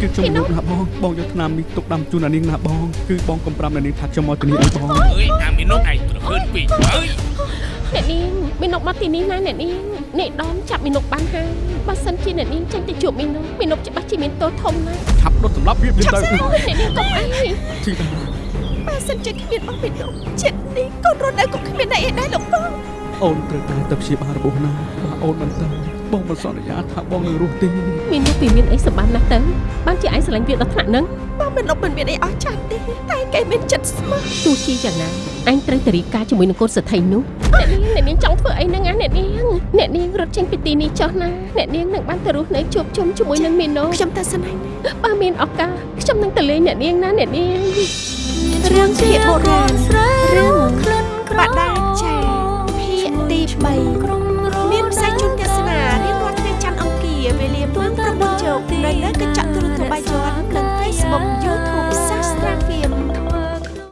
គឺខ្ញុំលោកណាបងបងយកថ្នាំនេះទុកដាំជូនអានាងណាបងគឺបងកំប្រាប់អានាងថាខ្ញុំមកទីនេះអីបងអើយអាមីនុកឯងប្រហើនពេកអើយអ្នកនាងមីនុកមកទីនេះណាអ្នកនាងអ្នកដមចាប់មីនុកបានហើយបើសិនជាអ្នកនាងចេញទៅជួបមីនុកមីនុកច្បាស់ជាមានទោសធំណាស់ឆាប់ដុតសម្លាប់វាវាទៅអូយអ្នកនាងកុំអីទីតាបើសិនជាគ្មានបងមីនុកចិត្តនេះកូនរត់នៅក៏គ្មានអ្នកឯដែរលោកបងអូនត្រូវតែទៅព្យាបាលរបួសណាបើអូនមិនទៅ បងមិនសន្យាថាបងនឹងរស់ទេមីនុកពីមានអីសម្បានណាស់ទៅបានជាឯងស្រឡាញ់វាដល់ថ្នាក់ហ្នឹងបងមីនុកមិនមានអីអស់ចាស់ទេតែគេមានចិត្តស្មោះទោះជាយ៉ាងណាអញត្រូវតែរីកាជាមួយនឹងកូនសទ្ធិនោះអ្នកនាងអ្នកនាងចង់ធ្វើអីហ្នឹងណាអ្នកនាងអ្នកនាងរត់ចេញពីទីនេះចុះណាអ្នកនាងនឹងបានទៅរស់នៅជួបជុំជាមួយនឹងមីនុកខ្ញុំតែស្នេហ៍ណាបើមានឱកាសខ្ញុំនឹងទៅលេងអ្នកនាងណាអ្នកនាងរឿងជាបុរាណ ងប្រពន្ធជោគនៅលើកញ្ចក់